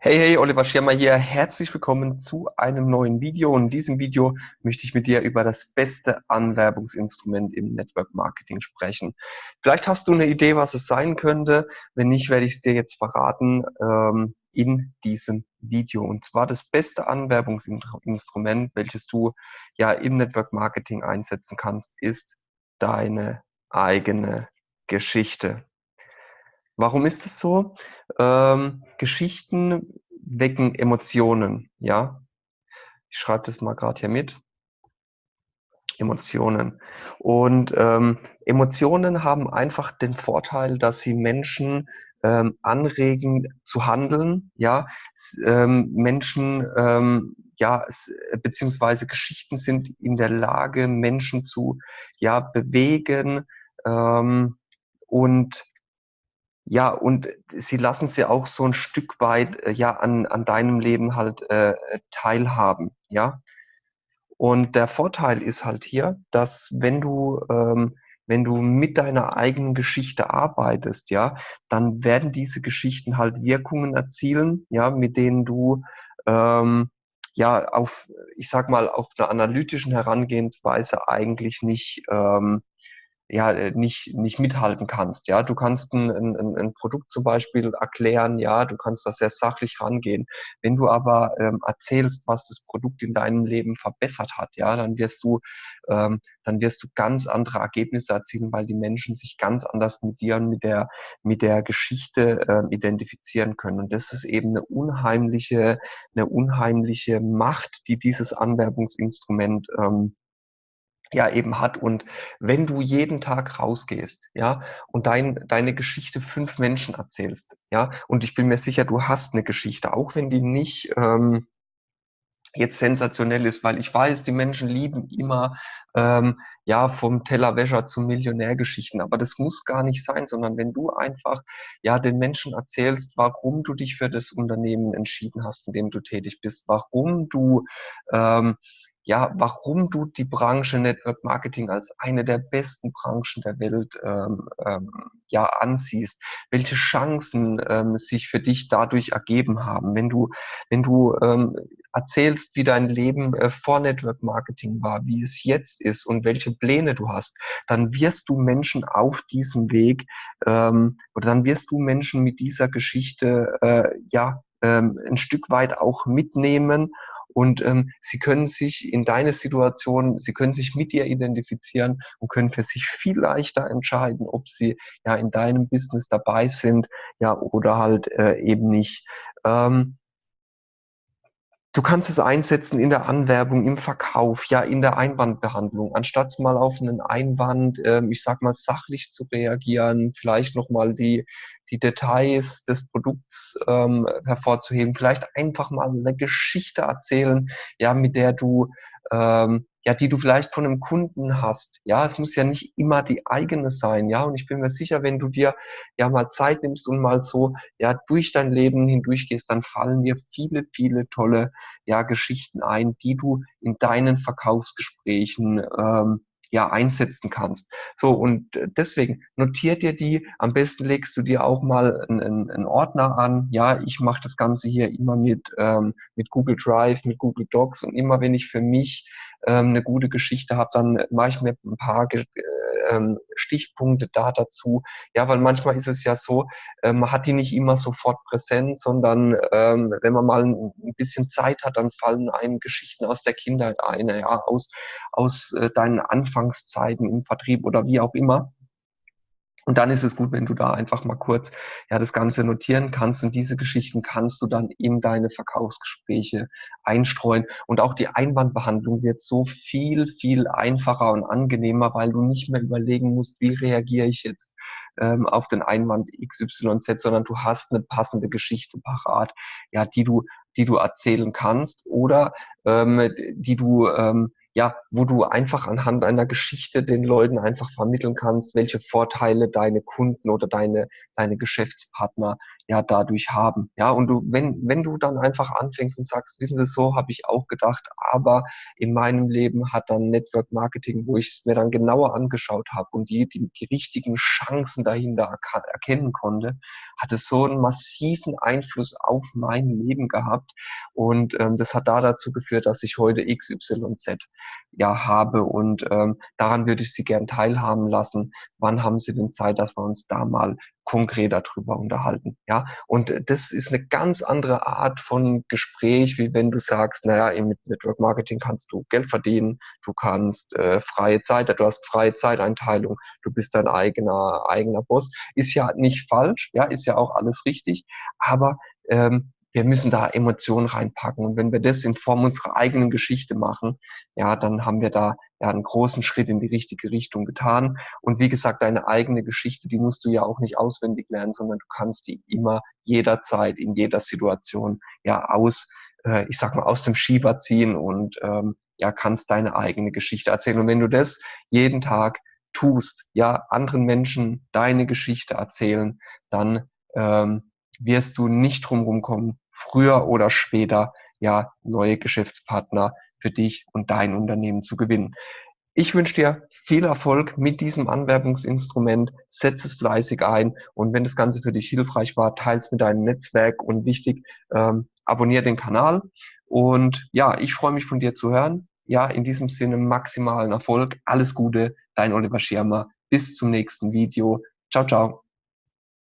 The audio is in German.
Hey, hey, Oliver Schirmer hier. Herzlich willkommen zu einem neuen Video. In diesem Video möchte ich mit dir über das beste Anwerbungsinstrument im Network Marketing sprechen. Vielleicht hast du eine Idee, was es sein könnte. Wenn nicht, werde ich es dir jetzt verraten ähm, in diesem Video. Und zwar das beste Anwerbungsinstrument, welches du ja im Network Marketing einsetzen kannst, ist deine eigene Geschichte. Warum ist es so? Ähm, Geschichten wecken Emotionen, ja. Ich schreibe das mal gerade hier mit. Emotionen. Und ähm, Emotionen haben einfach den Vorteil, dass sie Menschen ähm, anregen zu handeln, ja. Ähm, Menschen, ähm, ja, beziehungsweise Geschichten sind in der Lage, Menschen zu, ja, bewegen ähm, und ja, und sie lassen sie auch so ein Stück weit äh, ja an, an deinem Leben halt äh, teilhaben, ja. Und der Vorteil ist halt hier, dass wenn du ähm, wenn du mit deiner eigenen Geschichte arbeitest, ja, dann werden diese Geschichten halt Wirkungen erzielen, ja, mit denen du ähm, ja auf, ich sag mal, auf einer analytischen Herangehensweise eigentlich nicht ähm, ja äh, nicht nicht mithalten kannst. Ja, du kannst ein, ein, ein Produkt zum Beispiel erklären, ja, du kannst das sehr sachlich rangehen. Wenn du aber ähm, erzählst, was das Produkt in deinem Leben verbessert hat, ja, dann wirst du ähm, dann wirst du ganz andere Ergebnisse erzielen, weil die Menschen sich ganz anders mit dir und mit der mit der Geschichte äh, identifizieren können. Und das ist eben eine unheimliche eine unheimliche Macht, die dieses Anwerbungsinstrument ähm, ja eben hat. Und wenn du jeden Tag rausgehst, ja, und dein, deine Geschichte fünf Menschen erzählst, ja, und ich bin mir sicher, du hast eine Geschichte, auch wenn die nicht ähm, jetzt sensationell ist, weil ich weiß, die Menschen lieben immer ähm, ja vom Tellerwäscher zu Millionärgeschichten, aber das muss gar nicht sein, sondern wenn du einfach ja den Menschen erzählst, warum du dich für das Unternehmen entschieden hast, in dem du tätig bist, warum du ähm, ja, warum du die Branche Network Marketing als eine der besten Branchen der Welt ähm, ähm, ja ansiehst, welche Chancen ähm, sich für dich dadurch ergeben haben, wenn du wenn du ähm, erzählst, wie dein Leben äh, vor Network Marketing war, wie es jetzt ist und welche Pläne du hast, dann wirst du Menschen auf diesem Weg ähm, oder dann wirst du Menschen mit dieser Geschichte äh, ja ähm, ein Stück weit auch mitnehmen und ähm, sie können sich in deine Situation, sie können sich mit dir identifizieren und können für sich viel leichter entscheiden, ob sie ja in deinem Business dabei sind, ja oder halt äh, eben nicht. Ähm, Du kannst es einsetzen in der Anwerbung, im Verkauf, ja in der Einwandbehandlung. Anstatt mal auf einen Einwand, ähm, ich sag mal, sachlich zu reagieren, vielleicht nochmal die, die Details des Produkts ähm, hervorzuheben, vielleicht einfach mal eine Geschichte erzählen, ja, mit der du ähm, ja, die du vielleicht von einem Kunden hast. Ja, es muss ja nicht immer die eigene sein. Ja, und ich bin mir sicher, wenn du dir ja mal Zeit nimmst und mal so, ja, durch dein Leben hindurchgehst, dann fallen dir viele, viele tolle, ja, Geschichten ein, die du in deinen Verkaufsgesprächen, ähm, ja, einsetzen kannst. So, und deswegen notier dir die, am besten legst du dir auch mal einen, einen Ordner an. Ja, ich mache das Ganze hier immer mit, ähm, mit Google Drive, mit Google Docs und immer wenn ich für mich ähm, eine gute Geschichte habe, dann mache ich mir ein paar äh, ähm, Stichpunkte da dazu. Ja, weil manchmal ist es ja so, äh, man hat die nicht immer sofort präsent, sondern ähm, wenn man mal ein, bisschen Zeit hat, dann fallen einem Geschichten aus der Kindheit ein, ja, aus, aus äh, deinen Anfangszeiten im Vertrieb oder wie auch immer. Und dann ist es gut, wenn du da einfach mal kurz ja das Ganze notieren kannst und diese Geschichten kannst du dann in deine Verkaufsgespräche einstreuen. Und auch die Einwandbehandlung wird so viel, viel einfacher und angenehmer, weil du nicht mehr überlegen musst, wie reagiere ich jetzt ähm, auf den Einwand XYZ, sondern du hast eine passende Geschichte parat, ja, die du, die du erzählen kannst oder ähm, die du ähm, ja, wo du einfach anhand einer Geschichte den Leuten einfach vermitteln kannst, welche Vorteile deine Kunden oder deine, deine Geschäftspartner ja dadurch haben. Ja, und du, wenn, wenn du dann einfach anfängst und sagst, wissen Sie, so habe ich auch gedacht, aber in meinem Leben hat dann Network Marketing, wo ich es mir dann genauer angeschaut habe und die, die, die richtigen Chancen dahinter erkennen konnte, hat es so einen massiven Einfluss auf mein Leben gehabt. Und ähm, das hat da dazu geführt, dass ich heute XYZ ja habe. Und ähm, daran würde ich Sie gern teilhaben lassen. Wann haben Sie denn Zeit, dass wir uns da mal konkret darüber unterhalten. Ja, und das ist eine ganz andere Art von Gespräch, wie wenn du sagst, naja, im Network Marketing kannst du Geld verdienen, du kannst äh, freie Zeit, du hast freie Zeiteinteilung, du bist dein eigener eigener Boss. Ist ja nicht falsch, ja, ist ja auch alles richtig, aber ähm, wir müssen da Emotionen reinpacken. Und wenn wir das in Form unserer eigenen Geschichte machen, ja, dann haben wir da ja einen großen Schritt in die richtige Richtung getan. Und wie gesagt, deine eigene Geschichte, die musst du ja auch nicht auswendig lernen, sondern du kannst die immer jederzeit in jeder Situation ja aus, äh, ich sag mal, aus dem Schieber ziehen und ähm, ja, kannst deine eigene Geschichte erzählen. Und wenn du das jeden Tag tust, ja, anderen Menschen deine Geschichte erzählen, dann ähm, wirst du nicht drumherum kommen, früher oder später ja neue Geschäftspartner für dich und dein Unternehmen zu gewinnen. Ich wünsche dir viel Erfolg mit diesem Anwerbungsinstrument. Setz es fleißig ein und wenn das Ganze für dich hilfreich war, teile es mit deinem Netzwerk und wichtig, ähm, abonniere den Kanal. Und ja, ich freue mich von dir zu hören. Ja, in diesem Sinne maximalen Erfolg. Alles Gute, dein Oliver Schirmer. Bis zum nächsten Video. Ciao, ciao.